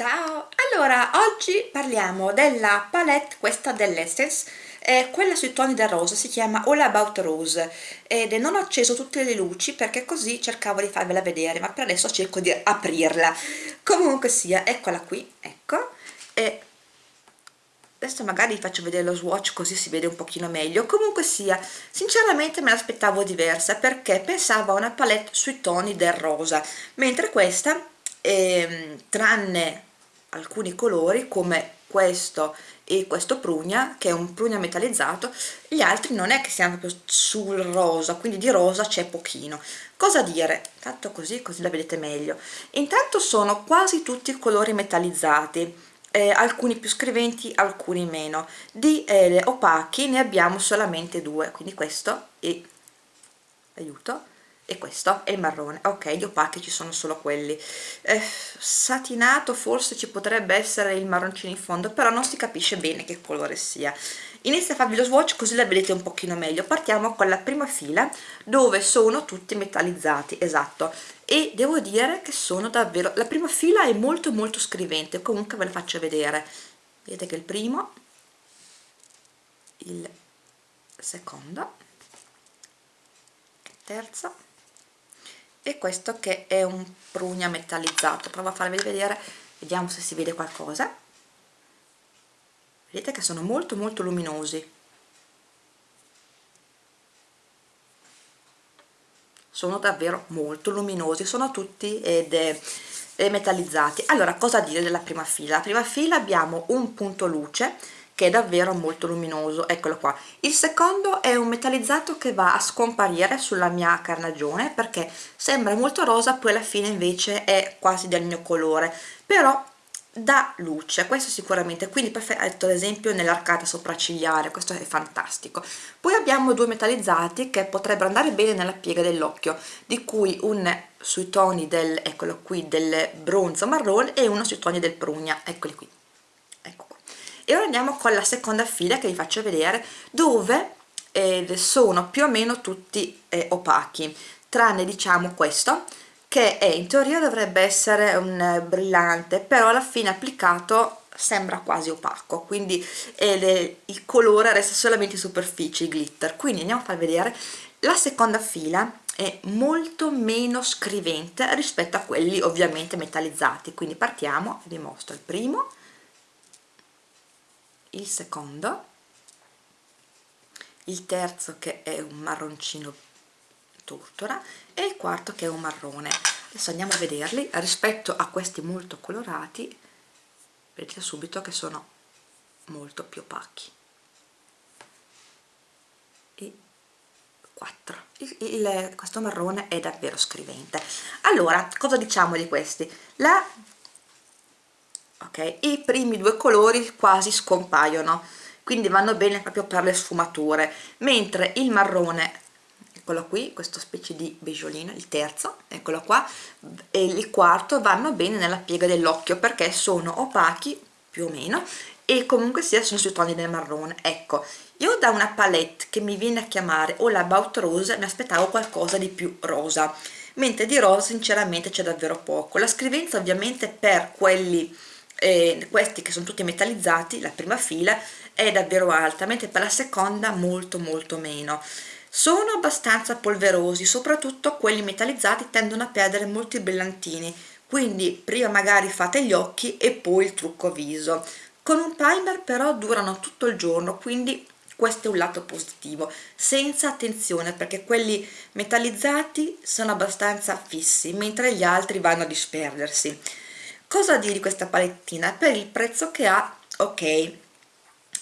Ciao! Allora, oggi parliamo della palette, questa dell'Essence, eh, quella sui toni del rosa, si chiama All About Rose ed non ho acceso tutte le luci perché così cercavo di farvela vedere, ma per adesso cerco di aprirla. Comunque sia, eccola qui, ecco, e adesso magari vi faccio vedere lo swatch così si vede un pochino meglio. Comunque sia, sinceramente me l'aspettavo diversa perché pensavo a una palette sui toni del rosa, mentre questa, eh, tranne alcuni colori come questo e questo prugna che è un prugna metallizzato gli altri non è che siano proprio sul rosa quindi di rosa c'è pochino. Cosa dire? Fatto così così la vedete meglio. Intanto sono quasi tutti colori metallizzati eh, alcuni più scriventi alcuni meno. Di eh, opachi ne abbiamo solamente due quindi questo e aiuto e questo è il marrone. Ok gli opachi ci sono solo quelli. Eh, satinato forse ci potrebbe essere il marroncino in fondo però non si capisce bene che colore sia. Inizio a farvi lo swatch così la vedete un pochino meglio. Partiamo con la prima fila dove sono tutti metallizzati esatto. E devo dire che sono davvero la prima fila è molto molto scrivente comunque ve la faccio vedere. Vedete che il primo il secondo terzo e questo che è un prugna metallizzato. Provo a farvi vedere vediamo se si vede qualcosa. Vedete che sono molto molto luminosi. Sono davvero molto luminosi sono tutti ed, metallizzati. Allora cosa dire della prima fila? La prima fila abbiamo un punto luce che è davvero molto luminoso. Eccolo qua. Il secondo è un metallizzato che va a scomparire sulla mia carnagione perché sembra molto rosa poi alla fine invece è quasi del mio colore però dà luce questo sicuramente. Quindi perfetto ad esempio nell'arcata sopraccigliare questo è fantastico. Poi abbiamo due metallizzati che potrebbero andare bene nella piega dell'occhio di cui un sui toni del eccolo qui del bronzo marrone e uno sui toni del prugna. Eccoli qui e ora andiamo con la seconda fila che vi faccio vedere dove eh, sono più o meno tutti eh, opachi. Tranne diciamo questo che è, in teoria dovrebbe essere un eh, brillante però alla fine applicato sembra quasi opaco. Quindi le, il colore resta solamente in superficie, glitter. Quindi andiamo a far vedere. La seconda fila è molto meno scrivente rispetto a quelli ovviamente metallizzati. Quindi partiamo, vi mostro il primo il secondo il terzo che è un marroncino tortora e il quarto che è un marrone. Adesso andiamo a vederli. Rispetto a questi molto colorati vedete subito che sono molto più opachi. E 4 il, il, questo marrone è davvero scrivente. Allora cosa diciamo di questi? La ok? I primi due colori quasi scompaiono quindi vanno bene proprio per le sfumature mentre il marrone eccolo qui questo specie di beigeolino il terzo eccolo qua e il quarto vanno bene nella piega dell'occhio perché sono opachi più o meno e comunque sia sono sui toni del marrone. Ecco io da una palette che mi viene a chiamare All About Rose mi aspettavo qualcosa di più rosa mentre di rosa sinceramente c'è davvero poco. La scrivenza ovviamente per quelli eh, questi che sono tutti metallizzati la prima fila è davvero alta mentre per la seconda molto molto meno. Sono abbastanza polverosi soprattutto quelli metallizzati tendono a perdere molti brillantini. Quindi prima magari fate gli occhi e poi il trucco viso. Con un primer però durano tutto il giorno quindi questo è un lato positivo senza attenzione perché quelli metallizzati sono abbastanza fissi mentre gli altri vanno a disperdersi cosa dire di questa palettina? per il prezzo che ha ok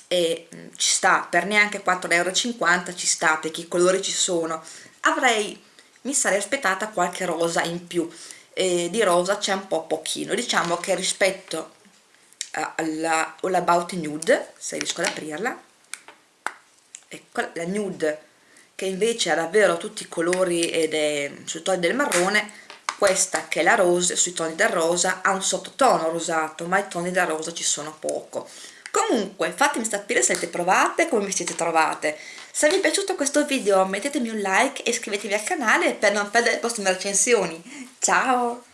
e mm, ci sta per neanche 4,50 euro ci sta perché i colori ci sono avrei mi sarei aspettata qualche rosa in più e di rosa c'è un po' pochino diciamo che rispetto alla All About Nude se riesco ad aprirla ecco la nude che invece ha davvero tutti i colori ed è sul tono del marrone questa che è la rose sui toni del rosa ha un sottotono rosato ma i toni del rosa ci sono poco. Comunque fatemi sapere se avete provate come vi siete trovate. Se vi è piaciuto questo video mettetemi un like e iscrivetevi al canale per non perdere le prossime recensioni. Ciao